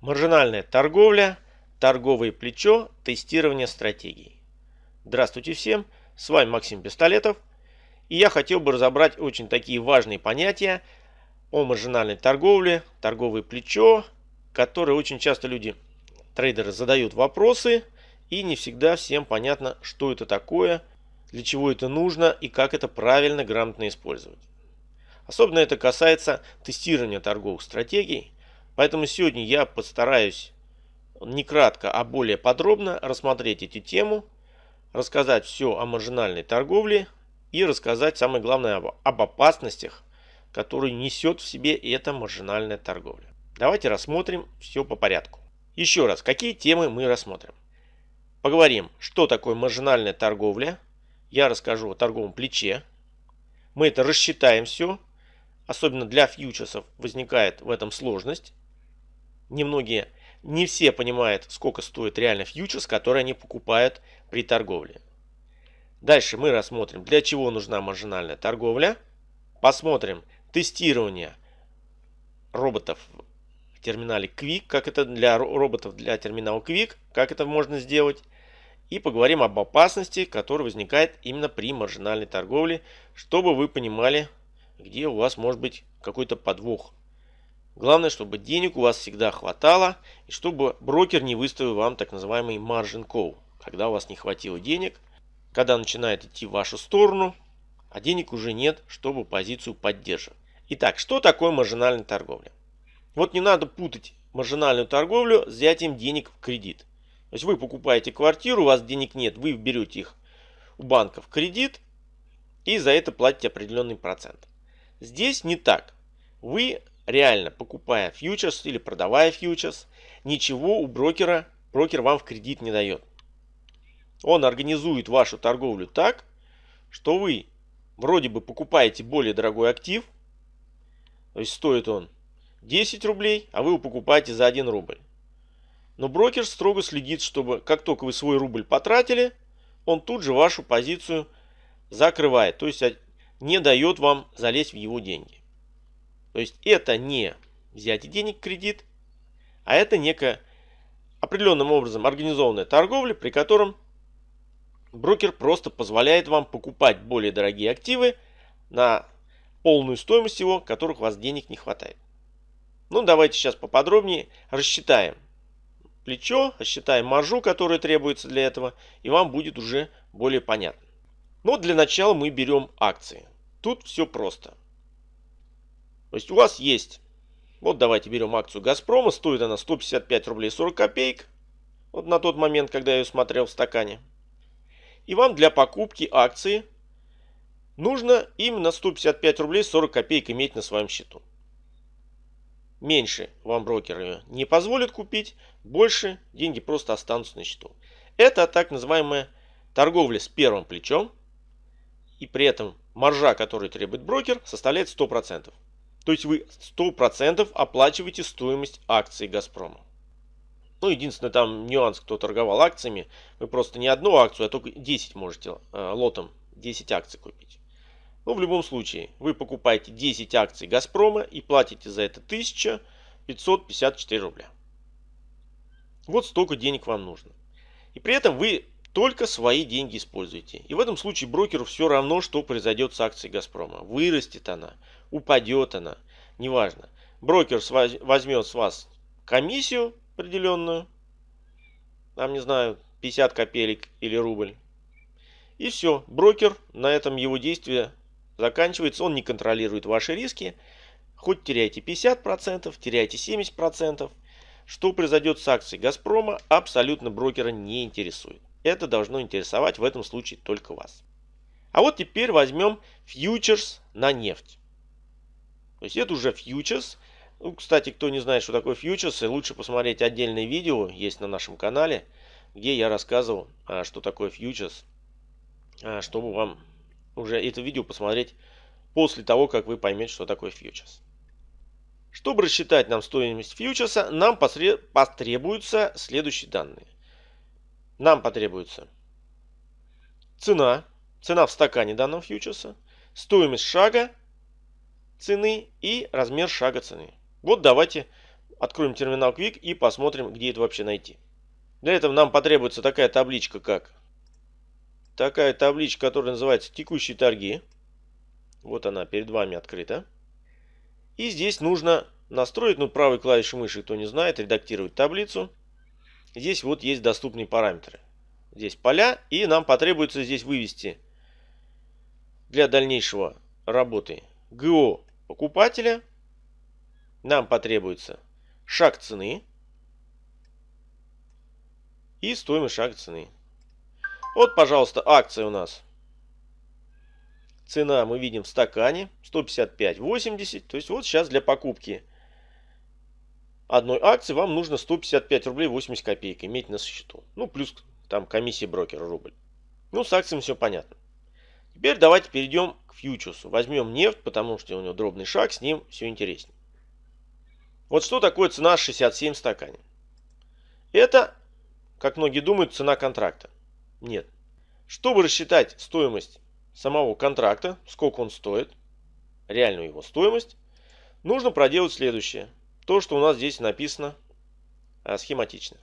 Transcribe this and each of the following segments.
Маржинальная торговля, торговое плечо, тестирование стратегий. Здравствуйте всем, с вами Максим Пистолетов. И я хотел бы разобрать очень такие важные понятия о маржинальной торговле, торговое плечо, которые очень часто люди, трейдеры задают вопросы, и не всегда всем понятно, что это такое, для чего это нужно и как это правильно, грамотно использовать. Особенно это касается тестирования торговых стратегий, Поэтому сегодня я постараюсь не кратко, а более подробно рассмотреть эту тему, рассказать все о маржинальной торговле и рассказать самое главное об, опасностях, которые несет в себе эта маржинальная торговля. Давайте рассмотрим все по порядку. Еще раз, какие темы мы рассмотрим. Поговорим, что такое маржинальная торговля. Я расскажу о торговом плече. Мы это рассчитаем все. Особенно для фьючерсов возникает в этом сложность немногие, не все понимают, сколько стоит реально фьючерс, который они покупают при торговле. Дальше мы рассмотрим, для чего нужна маржинальная торговля. Посмотрим тестирование роботов в терминале Quick, как это для роботов для терминала Quick, как это можно сделать. И поговорим об опасности, которая возникает именно при маржинальной торговле, чтобы вы понимали, где у вас может быть какой-то подвох Главное, чтобы денег у вас всегда хватало и чтобы брокер не выставил вам так называемый margin call, когда у вас не хватило денег, когда начинает идти в вашу сторону, а денег уже нет, чтобы позицию поддерживать. Итак, что такое маржинальная торговля? Вот не надо путать маржинальную торговлю с взятием денег в кредит. То есть вы покупаете квартиру, у вас денег нет, вы берете их у банка в кредит и за это платите определенный процент. Здесь не так. Вы реально покупая фьючерс или продавая фьючерс, ничего у брокера, брокер вам в кредит не дает. Он организует вашу торговлю так, что вы вроде бы покупаете более дорогой актив, то есть стоит он 10 рублей, а вы его покупаете за 1 рубль. Но брокер строго следит, чтобы как только вы свой рубль потратили, он тут же вашу позицию закрывает, то есть не дает вам залезть в его деньги. То есть это не взятие денег кредит, а это некая определенным образом организованная торговля, при котором брокер просто позволяет вам покупать более дорогие активы на полную стоимость его, которых у вас денег не хватает. Ну, давайте сейчас поподробнее рассчитаем плечо, рассчитаем маржу, которая требуется для этого, и вам будет уже более понятно. Но для начала мы берем акции. Тут все просто. То есть у вас есть, вот давайте берем акцию Газпрома, стоит она 155 рублей 40 копеек, вот на тот момент, когда я ее смотрел в стакане. И вам для покупки акции нужно именно 155 рублей 40 копеек иметь на своем счету. Меньше вам брокер ее не позволит купить, больше деньги просто останутся на счету. Это так называемая торговля с первым плечом. И при этом маржа, которую требует брокер, составляет 100%. То есть вы 100% оплачиваете стоимость акций Газпрома. Ну, единственный там нюанс, кто торговал акциями, вы просто не одну акцию, а только 10 можете э, лотом 10 акций купить. Но в любом случае, вы покупаете 10 акций Газпрома и платите за это 1554 рубля. Вот столько денег вам нужно. И при этом вы только свои деньги используете. И в этом случае брокеру все равно, что произойдет с акцией Газпрома. Вырастет она, упадет она, неважно. Брокер возьмет с вас комиссию определенную, там, не знаю, 50 копеек или рубль. И все, брокер, на этом его действие заканчивается, он не контролирует ваши риски. Хоть теряйте 50%, теряйте 70%. Что произойдет с акцией Газпрома, абсолютно брокера не интересует. Это должно интересовать в этом случае только вас. А вот теперь возьмем фьючерс на нефть. То есть это уже фьючерс. Ну, кстати, кто не знает, что такое фьючерс, лучше посмотреть отдельное видео, есть на нашем канале, где я рассказывал, а, что такое фьючерс, а, чтобы вам уже это видео посмотреть после того, как вы поймете, что такое фьючерс. Чтобы рассчитать нам стоимость фьючерса, нам потребуются следующие данные. Нам потребуется цена, цена в стакане данного фьючерса, стоимость шага цены и размер шага цены. Вот давайте откроем терминал Quick и посмотрим, где это вообще найти. Для этого нам потребуется такая табличка, как такая табличка, которая называется «Текущие торги». Вот она перед вами открыта. И здесь нужно настроить, ну, правой клавишей мыши, кто не знает, редактировать таблицу. Здесь вот есть доступные параметры. Здесь поля, и нам потребуется здесь вывести для дальнейшего работы ГО покупателя. Нам потребуется шаг цены и стоимость шага цены. Вот, пожалуйста, акция у нас. Цена мы видим в стакане 155.80. То есть вот сейчас для покупки одной акции вам нужно 155 рублей 80 копеек иметь на счету. Ну, плюс там комиссия брокера рубль. Ну, с акциями все понятно. Теперь давайте перейдем к фьючерсу. Возьмем нефть, потому что у него дробный шаг, с ним все интереснее. Вот что такое цена 67 в стакане? Это, как многие думают, цена контракта. Нет. Чтобы рассчитать стоимость самого контракта, сколько он стоит, реальную его стоимость, нужно проделать следующее. То, что у нас здесь написано а, схематично.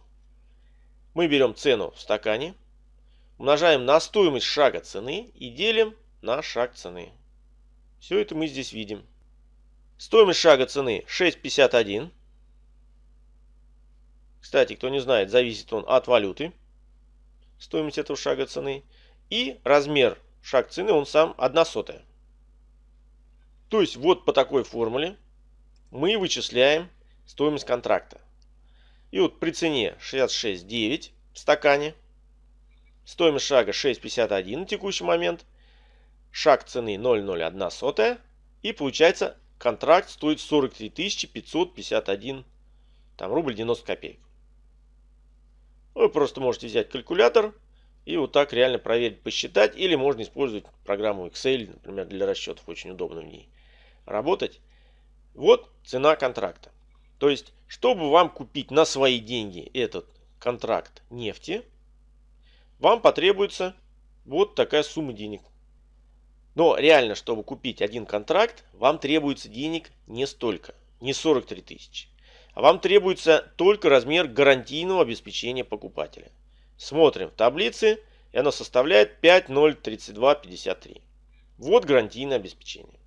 Мы берем цену в стакане, умножаем на стоимость шага цены и делим на шаг цены. Все это мы здесь видим. Стоимость шага цены 6,51. Кстати, кто не знает, зависит он от валюты. Стоимость этого шага цены. И размер шаг цены он сам 1 сотая. То есть вот по такой формуле мы вычисляем стоимость контракта. И вот при цене 66,9 в стакане, стоимость шага 6,51 на текущий момент, шаг цены 0,01 сотая, и получается контракт стоит 43 551 там, рубль 90 копеек. Вы просто можете взять калькулятор и вот так реально проверить, посчитать. Или можно использовать программу Excel, например, для расчетов. Очень удобно в ней работать. Вот цена контракта. То есть, чтобы вам купить на свои деньги этот контракт нефти, вам потребуется вот такая сумма денег. Но реально, чтобы купить один контракт, вам требуется денег не столько, не 43 тысячи. А вам требуется только размер гарантийного обеспечения покупателя. Смотрим в таблице, и оно составляет 5,032,53. Вот гарантийное обеспечение.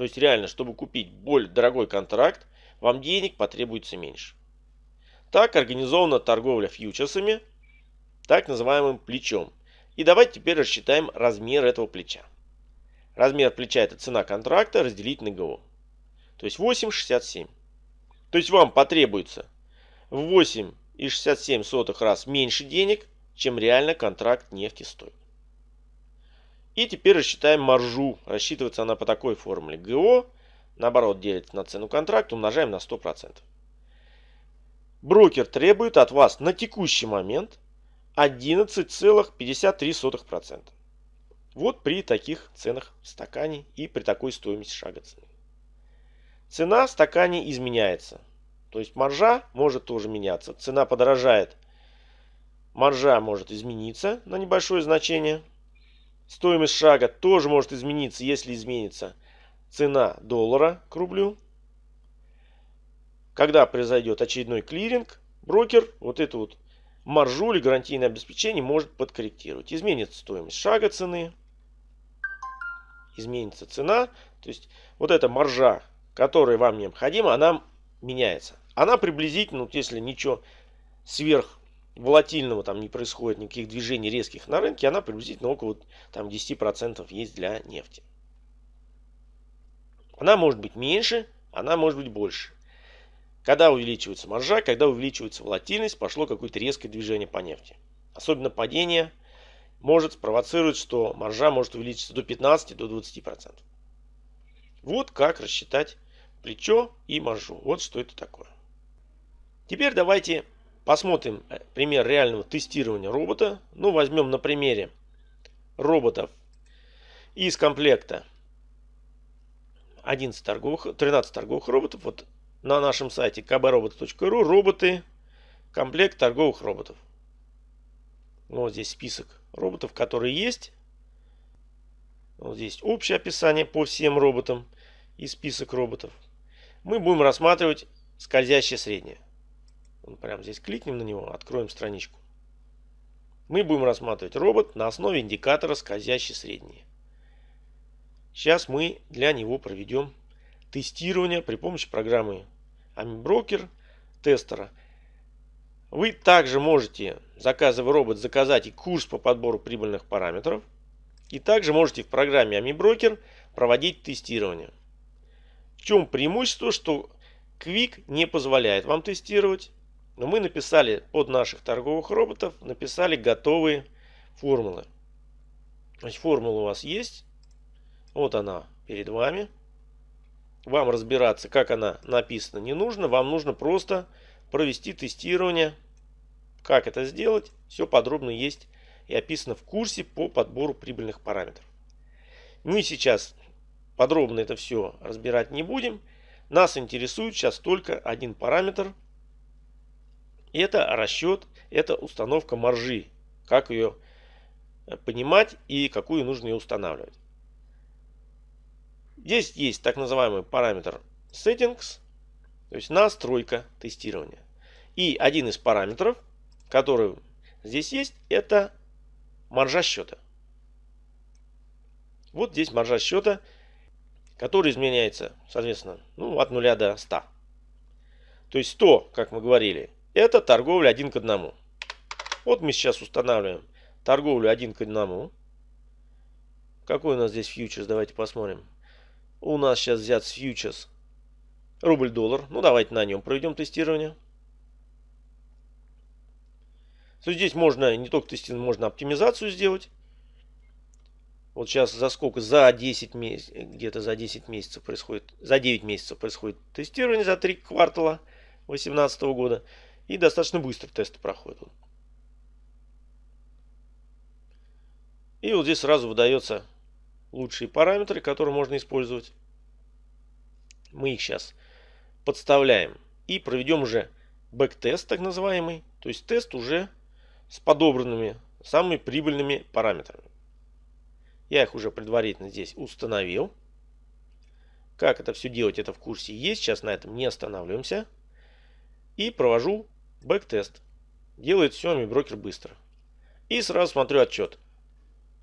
То есть реально, чтобы купить более дорогой контракт, вам денег потребуется меньше. Так организована торговля фьючерсами, так называемым плечом. И давайте теперь рассчитаем размер этого плеча. Размер плеча это цена контракта разделить на ГО. То есть 8,67. То есть вам потребуется в 8 и 67 сотых раз меньше денег, чем реально контракт нефти стоит. И теперь рассчитаем маржу. Рассчитывается она по такой формуле. ГО, наоборот, делится на цену контракта, умножаем на 100%. Брокер требует от вас на текущий момент 11,53%. Вот при таких ценах в стакане и при такой стоимости шага цены. Цена в стакане изменяется. То есть маржа может тоже меняться. Цена подорожает. Маржа может измениться на небольшое значение. Стоимость шага тоже может измениться, если изменится цена доллара к рублю. Когда произойдет очередной клиринг, брокер вот эту вот маржу или гарантийное обеспечение может подкорректировать. Изменится стоимость шага цены, изменится цена. То есть вот эта маржа, которая вам необходима, она меняется она приблизительно, вот если ничего сверх волатильного там не происходит, никаких движений резких на рынке, она приблизительно около там 10% есть для нефти. Она может быть меньше, она может быть больше. Когда увеличивается маржа, когда увеличивается волатильность, пошло какое-то резкое движение по нефти. Особенно падение может спровоцировать, что маржа может увеличиться до 15-20%. До 20%. Вот как рассчитать плечо и маржу. Вот что это такое. Теперь давайте посмотрим э, пример реального тестирования робота. Ну, возьмем на примере роботов из комплекта 11 торговых, 13 торговых роботов. Вот на нашем сайте kbrobot.ru роботы, комплект торговых роботов. Вот здесь список роботов, которые есть. Вот здесь общее описание по всем роботам и список роботов. Мы будем рассматривать скользящее среднее. Прямо здесь кликнем на него, откроем страничку. Мы будем рассматривать робот на основе индикатора скользящее среднее. Сейчас мы для него проведем тестирование при помощи программы AmiBroker тестера. Вы также можете, заказывая робот, заказать и курс по подбору прибыльных параметров. И также можете в программе AmiBroker проводить тестирование. В чем преимущество, что Quick не позволяет вам тестировать, но мы написали под наших торговых роботов, написали готовые формулы. Значит, формула у вас есть. Вот она перед вами. Вам разбираться, как она написана, не нужно. Вам нужно просто провести тестирование. Как это сделать, все подробно есть и описано в курсе по подбору прибыльных параметров. Мы сейчас подробно это все разбирать не будем. Нас интересует сейчас только один параметр. Это расчет, это установка маржи. Как ее понимать и какую нужно ее устанавливать. Здесь есть так называемый параметр settings, то есть настройка тестирования. И один из параметров, который здесь есть, это маржа счета. Вот здесь маржа счета, который изменяется, соответственно, ну, от 0 до 100. То есть 100, как мы говорили, это торговля один к одному. Вот мы сейчас устанавливаем торговлю один к одному. Какой у нас здесь фьючерс? Давайте посмотрим. У нас сейчас взят фьючерс рубль-доллар. Ну, давайте на нем проведем тестирование. То здесь можно не только тестирование, можно оптимизацию сделать. Вот сейчас за сколько? За 10 месяцев, где-то за 10 месяцев происходит, за 9 месяцев происходит тестирование за 3 квартала 2018 года. И достаточно быстро тесты проходят. И вот здесь сразу выдается лучшие параметры, которые можно использовать. Мы их сейчас подставляем и проведем уже back-test, так называемый. То есть тест уже с подобранными самыми прибыльными параметрами. Я их уже предварительно здесь установил. Как это все делать, это в курсе есть. Сейчас на этом не останавливаемся. И провожу back-test. Делает все AmiBroker быстро. И сразу смотрю отчет.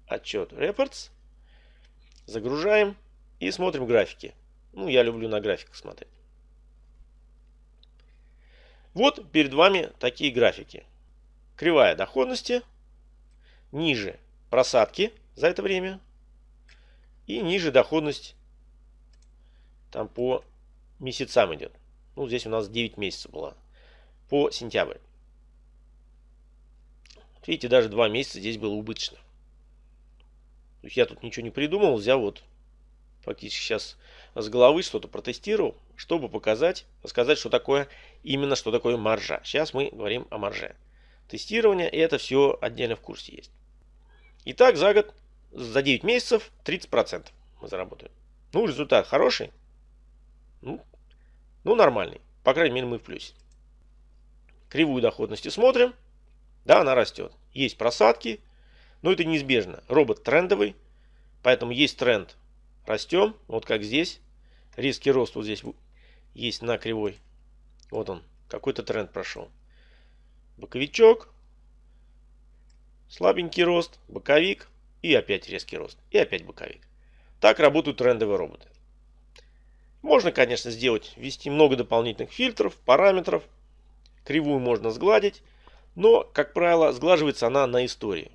Отчет Reports. Загружаем и смотрим графики. Ну, я люблю на графиках смотреть. Вот перед вами такие графики. Кривая доходности, ниже просадки за это время и ниже доходность там по месяцам идет. Ну, здесь у нас 9 месяцев была по сентябрь. Видите, даже 2 месяца здесь было убыточно. То есть я тут ничего не придумал, взял вот фактически сейчас с головы что-то протестировал, чтобы показать, сказать, что такое именно что такое маржа. Сейчас мы говорим о марже. Тестирование, и это все отдельно в курсе есть. Итак, за год, за 9 месяцев 30% мы заработаем. Ну, результат хороший. Ну, ну, нормальный. По крайней мере, мы в плюсе. Кривую доходности смотрим. Да, она растет. Есть просадки, но это неизбежно. Робот трендовый, поэтому есть тренд. Растем, вот как здесь. Резкий рост вот здесь есть на кривой. Вот он, какой-то тренд прошел. Боковичок, слабенький рост, боковик и опять резкий рост. И опять боковик. Так работают трендовые роботы. Можно, конечно, сделать, ввести много дополнительных фильтров, параметров. Кривую можно сгладить, но, как правило, сглаживается она на истории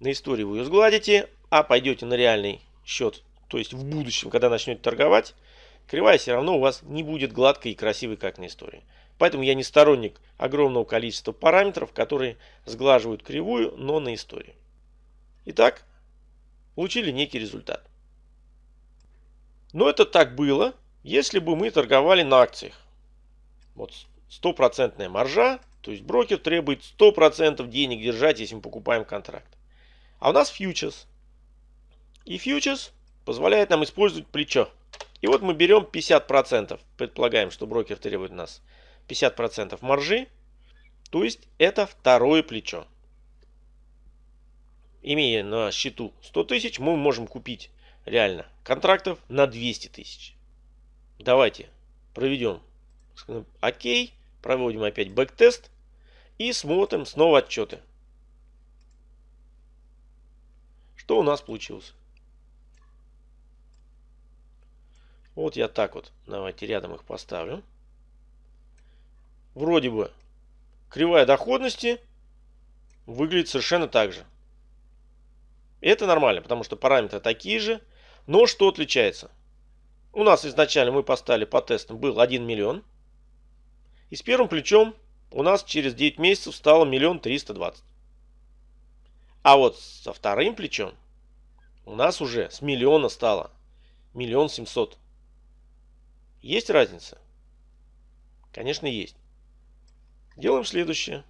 на истории вы ее сгладите, а пойдете на реальный счет, то есть в будущем, когда начнете торговать, кривая все равно у вас не будет гладкой и красивой, как на истории. Поэтому я не сторонник огромного количества параметров, которые сглаживают кривую, но на истории. Итак, получили некий результат. Но это так было, если бы мы торговали на акциях. Вот стопроцентная маржа, то есть брокер требует 100% денег держать, если мы покупаем контракт. А у нас фьючерс. И фьючерс позволяет нам использовать плечо. И вот мы берем 50%. Предполагаем, что брокер требует у нас 50% маржи. То есть это второе плечо. Имея на счету 100 тысяч, мы можем купить реально контрактов на 200 тысяч. Давайте проведем ОК, проводим опять back-test и смотрим снова отчеты. Что у нас получилось? Вот я так вот, давайте рядом их поставлю. Вроде бы кривая доходности выглядит совершенно так же. Это нормально, потому что параметры такие же. Но что отличается? У нас изначально мы поставили по тестам был 1 миллион. И с первым плечом у нас через 9 месяцев стало миллион триста двадцать. А вот со вторым плечом у нас уже с миллиона стало миллион семьсот. Есть разница? Конечно, есть. Делаем следующее.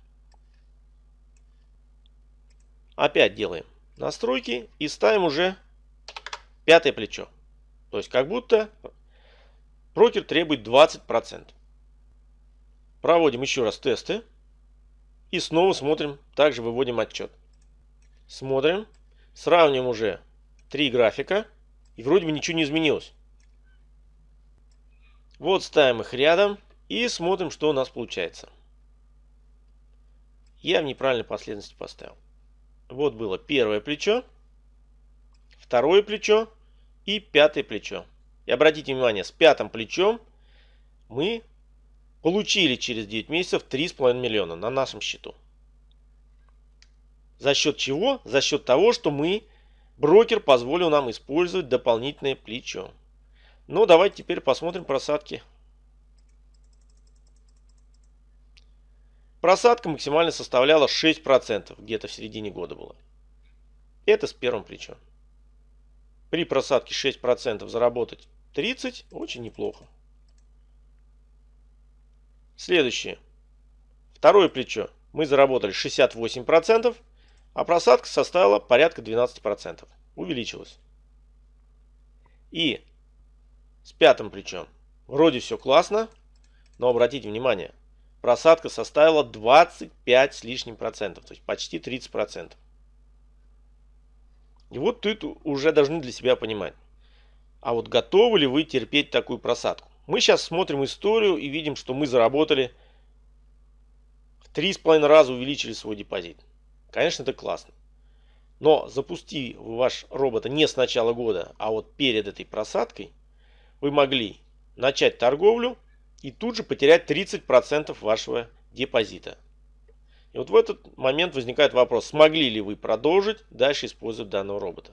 Опять делаем настройки и ставим уже пятое плечо. То есть как будто брокер требует 20%. Проводим еще раз тесты. И снова смотрим, также выводим отчет. Смотрим, сравним уже три графика. И вроде бы ничего не изменилось. Вот ставим их рядом и смотрим, что у нас получается. Я в неправильной последовательности поставил. Вот было первое плечо, второе плечо и пятое плечо. И обратите внимание, с пятым плечом мы получили через 9 месяцев 3,5 миллиона на нашем счету. За счет чего? За счет того, что мы, брокер позволил нам использовать дополнительное плечо. Ну, давайте теперь посмотрим просадки. Просадка максимально составляла 6%, где-то в середине года было. Это с первым плечом. При просадке 6% заработать 30 очень неплохо. Следующее. Второе плечо. Мы заработали 68%, а просадка составила порядка 12%. Увеличилась. И с пятым плечом. Вроде все классно, но обратите внимание, просадка составила 25 с лишним процентов, то есть почти 30 процентов. И вот тут уже должны для себя понимать, а вот готовы ли вы терпеть такую просадку? Мы сейчас смотрим историю и видим, что мы заработали в 3,5 раза увеличили свой депозит. Конечно, это классно. Но запусти ваш робот не с начала года, а вот перед этой просадкой, вы могли начать торговлю и тут же потерять 30% вашего депозита. И вот в этот момент возникает вопрос, смогли ли вы продолжить дальше использовать данного робота.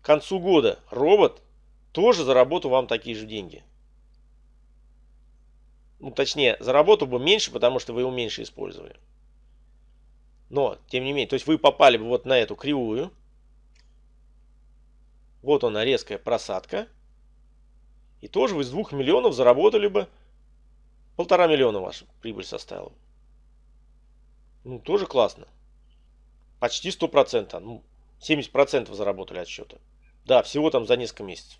К концу года робот тоже заработал вам такие же деньги. Ну, точнее, заработал бы меньше, потому что вы его меньше использовали. Но, тем не менее, то есть вы попали бы вот на эту кривую. Вот она резкая просадка. И тоже вы из 2 миллионов заработали бы полтора миллиона ваша прибыль составила. Ну, тоже классно. Почти 100%. Ну, 70% заработали от счета. Да, всего там за несколько месяцев.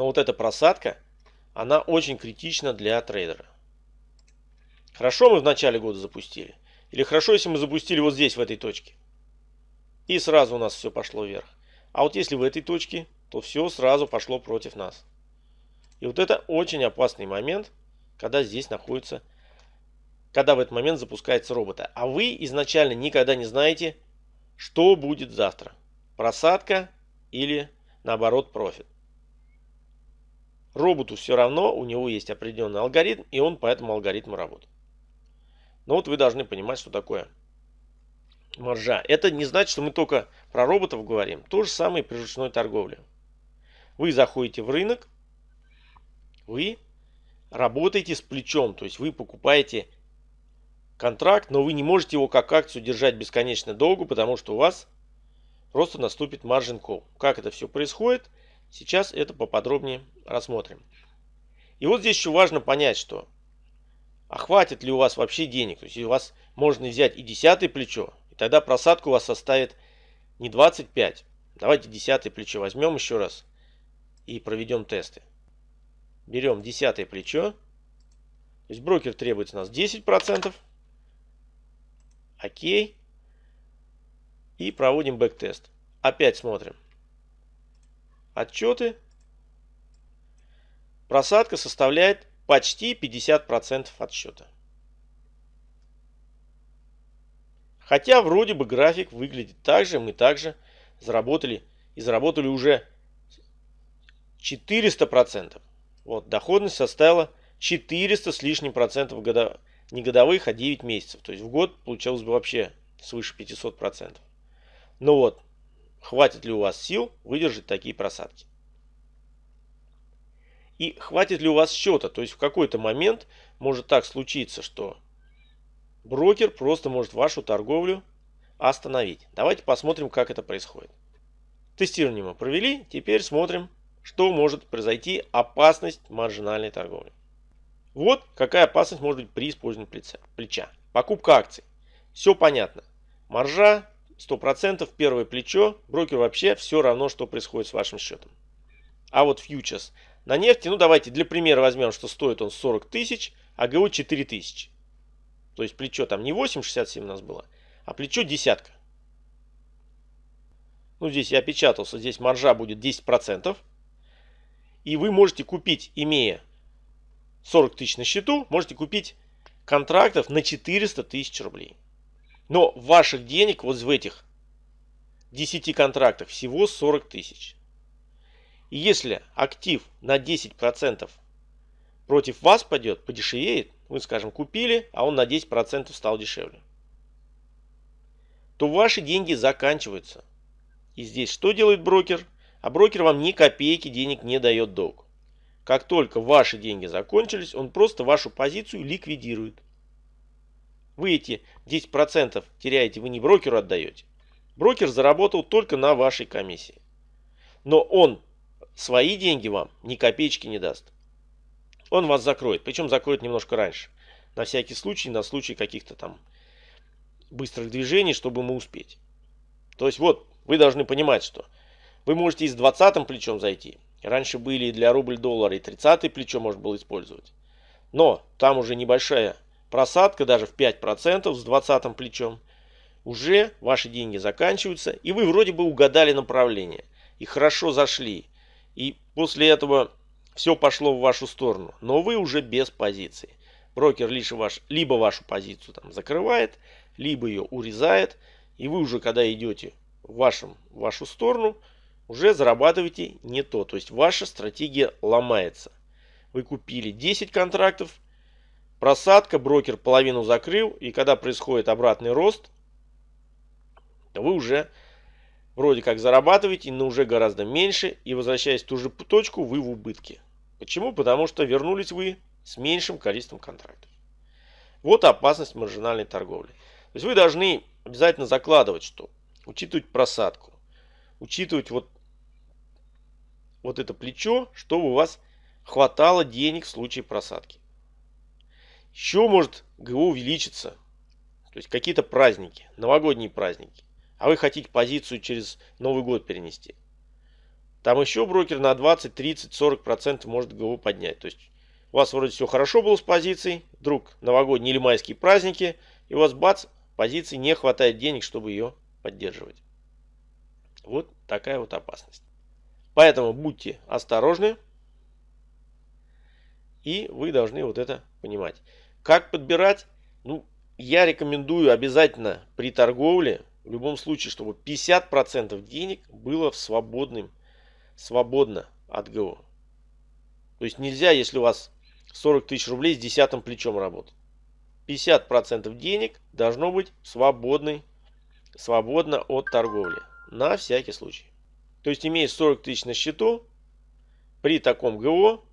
Но вот эта просадка, она очень критична для трейдера. Хорошо мы в начале года запустили. Или хорошо, если мы запустили вот здесь, в этой точке. И сразу у нас все пошло вверх. А вот если в этой точке то все сразу пошло против нас. И вот это очень опасный момент, когда здесь находится, когда в этот момент запускается робота. А вы изначально никогда не знаете, что будет завтра. Просадка или наоборот профит. Роботу все равно, у него есть определенный алгоритм, и он по этому алгоритму работает. Но вот вы должны понимать, что такое маржа. Это не значит, что мы только про роботов говорим. То же самое и при ручной торговле. Вы заходите в рынок, вы работаете с плечом, то есть вы покупаете контракт, но вы не можете его как акцию держать бесконечно долго, потому что у вас просто наступит margin call. Как это все происходит, сейчас это поподробнее рассмотрим. И вот здесь еще важно понять, что а хватит ли у вас вообще денег. То есть у вас можно взять и десятое плечо, и тогда просадка у вас составит не 25. Давайте десятое плечо возьмем еще раз и проведем тесты. Берем десятое плечо. То есть брокер требует у нас 10%. Окей. И проводим back-test. Опять смотрим. Отчеты. просадка составляет почти 50% от счета. Хотя вроде бы график выглядит так же, мы также заработали и заработали уже 400%. Вот, доходность составила 400 с лишним процентов года, не годовых, а 9 месяцев. То есть в год получалось бы вообще свыше 500 процентов. Ну вот, хватит ли у вас сил выдержать такие просадки? И хватит ли у вас счета? То есть в какой-то момент может так случиться, что брокер просто может вашу торговлю остановить. Давайте посмотрим, как это происходит. Тестирование мы провели, теперь смотрим, что может произойти опасность маржинальной торговли. Вот какая опасность может быть при использовании плеча. Покупка акций. Все понятно. Маржа 100%, первое плечо, брокер вообще все равно, что происходит с вашим счетом. А вот фьючерс на нефти, ну давайте для примера возьмем, что стоит он 40 тысяч, а ГО 4 тысячи. То есть плечо там не 8,67 у нас было, а плечо десятка. Ну здесь я опечатался, здесь маржа будет 10%. И вы можете купить, имея 40 тысяч на счету, можете купить контрактов на 400 тысяч рублей. Но ваших денег вот в этих 10 контрактах всего 40 тысяч. И если актив на 10% против вас пойдет, подешевеет, вы, скажем, купили, а он на 10% стал дешевле, то ваши деньги заканчиваются. И здесь что делает брокер? А брокер вам ни копейки денег не дает долг. Как только ваши деньги закончились, он просто вашу позицию ликвидирует. Вы эти 10% теряете, вы не брокеру отдаете. Брокер заработал только на вашей комиссии. Но он свои деньги вам ни копеечки не даст. Он вас закроет, причем закроет немножко раньше. На всякий случай, на случай каких-то там быстрых движений, чтобы мы успеть. То есть вот, вы должны понимать, что вы можете и с 20 плечом зайти. Раньше были для рубль-доллара и 30 плечо можно было использовать. Но там уже небольшая просадка, даже в 5% с 20 плечом. Уже ваши деньги заканчиваются, и вы вроде бы угадали направление. И хорошо зашли. И после этого все пошло в вашу сторону. Но вы уже без позиции. Брокер лишь ваш, либо вашу позицию там закрывает, либо ее урезает. И вы уже, когда идете в, вашем, в вашу сторону, уже зарабатываете не то. То есть ваша стратегия ломается. Вы купили 10 контрактов, просадка, брокер половину закрыл, и когда происходит обратный рост, то вы уже вроде как зарабатываете, но уже гораздо меньше, и возвращаясь в ту же точку, вы в убытке. Почему? Потому что вернулись вы с меньшим количеством контрактов. Вот опасность маржинальной торговли. То есть вы должны обязательно закладывать, что учитывать просадку, учитывать вот вот это плечо, чтобы у вас хватало денег в случае просадки. Еще может ГО увеличиться. То есть какие-то праздники, новогодние праздники. А вы хотите позицию через Новый год перенести. Там еще брокер на 20, 30, 40 процентов может ГО поднять. То есть у вас вроде все хорошо было с позицией. Вдруг новогодние или майские праздники. И у вас бац, позиции не хватает денег, чтобы ее поддерживать. Вот такая вот опасность. Поэтому будьте осторожны. И вы должны вот это понимать. Как подбирать? Ну, я рекомендую обязательно при торговле, в любом случае, чтобы 50% денег было в свободным, свободно от ГО. То есть нельзя, если у вас 40 тысяч рублей с десятым плечом работать. 50% денег должно быть свободный, свободно от торговли. На всякий случай. То есть имея 40 тысяч на счету, при таком ГО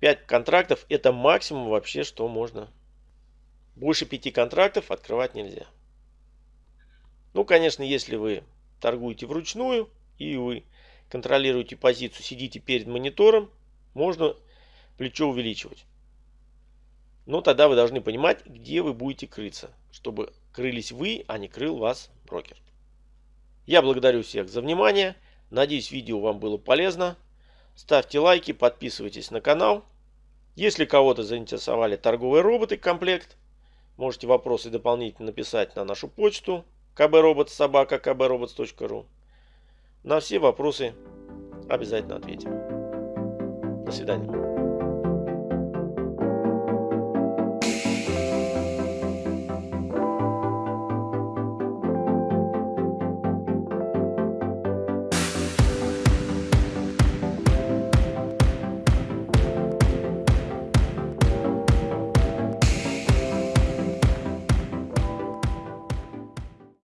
5 контрактов это максимум вообще, что можно. Больше 5 контрактов открывать нельзя. Ну, конечно, если вы торгуете вручную и вы контролируете позицию, сидите перед монитором, можно плечо увеличивать. Но тогда вы должны понимать, где вы будете крыться, чтобы крылись вы, а не крыл вас брокер. Я благодарю всех за внимание. Надеюсь, видео вам было полезно. Ставьте лайки, подписывайтесь на канал. Если кого-то заинтересовали торговые роботы комплект, можете вопросы дополнительно написать на нашу почту kbrobots.kbrobots.ru На все вопросы обязательно ответим. До свидания.